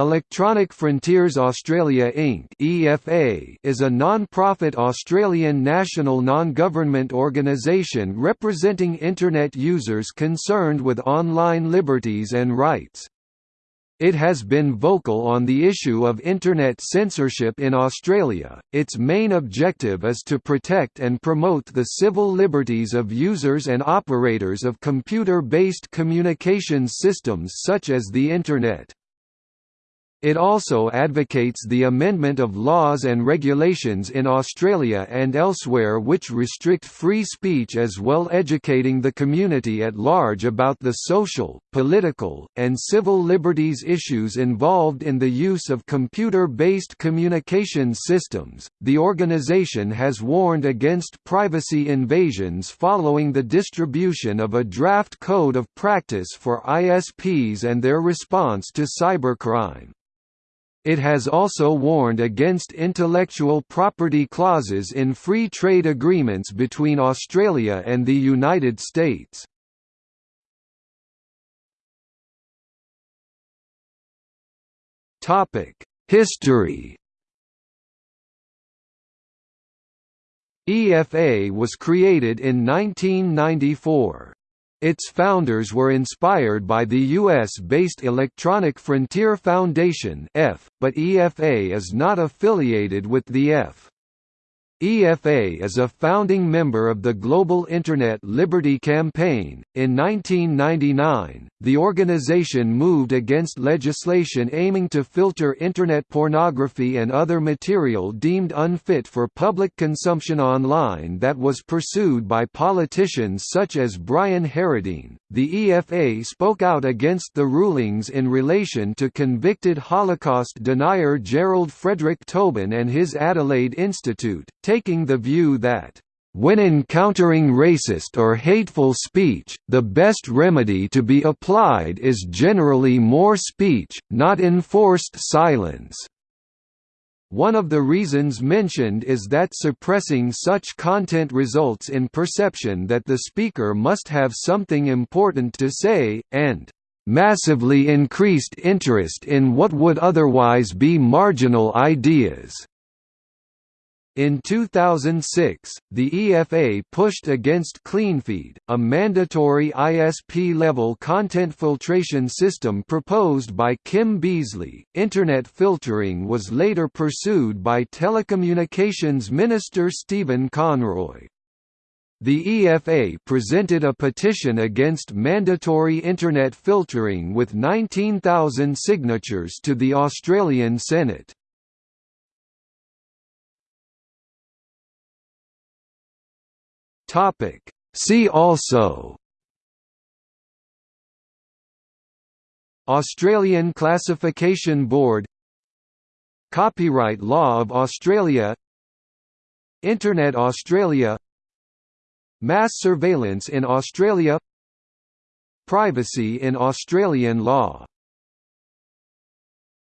Electronic Frontiers Australia Inc. (EFA) is a non-profit Australian national non-government organisation representing internet users concerned with online liberties and rights. It has been vocal on the issue of internet censorship in Australia. Its main objective is to protect and promote the civil liberties of users and operators of computer-based communications systems such as the internet. It also advocates the amendment of laws and regulations in Australia and elsewhere which restrict free speech as well educating the community at large about the social, political, and civil liberties issues involved in the use of computer-based communications systems. The organization has warned against privacy invasions following the distribution of a draft code of practice for ISPs and their response to cybercrime. It has also warned against intellectual property clauses in free trade agreements between Australia and the United States. History EFA was created in 1994. Its founders were inspired by the US-based Electronic Frontier Foundation but EFA is not affiliated with the EFF. EFA is a founding member of the Global Internet Liberty Campaign. In 1999, the organization moved against legislation aiming to filter Internet pornography and other material deemed unfit for public consumption online that was pursued by politicians such as Brian Harradine. The EFA spoke out against the rulings in relation to convicted Holocaust denier Gerald Frederick Töben and his Adelaide Institute taking the view that when encountering racist or hateful speech, the best remedy to be applied is generally more speech, not enforced silence. One of the reasons mentioned is that suppressing such content results in perception that the speaker must have something important to say, and massively increased interest in what would otherwise be marginal ideas. In 2006, the EFA pushed against CleanFeed, a mandatory ISP-level content filtration system proposed by Kim Beazley. Internet filtering was later pursued by Telecommunications Minister Stephen Conroy. The EFA presented a petition against mandatory Internet filtering with 19,000 signatures to the Australian Senate. Topic. See also Australian Classification Board Copyright Law of Australia Internet Australia Mass surveillance in Australia Privacy in Australian law